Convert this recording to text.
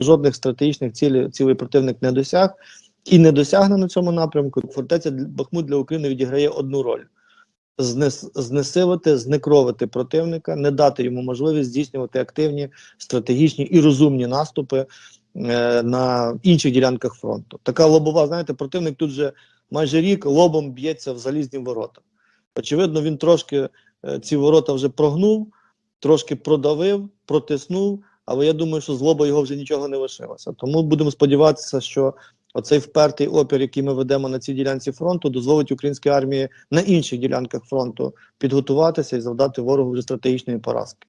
жодних стратегічних цілей, цілей противник не досяг і не досягне на цьому напрямку. Фортеця Бахмут для України відіграє одну роль: Знес, знекровити противника, не дати йому можливість здійснювати активні, стратегічні і розумні наступи е, на інших ділянках фронту. Така лобова, знаєте, противник тут вже майже рік лобом б'ється в залізні ворота. Очевидно, він трошки е, ці ворота вже прогнув, трошки продавив, протиснув, але я думаю, що злоба його вже нічого не лишилося. Тому будемо сподіватися, що оцей впертий опір, який ми ведемо на цій ділянці фронту, дозволить українській армії на інших ділянках фронту підготуватися і завдати ворогу вже стратегічної поразки.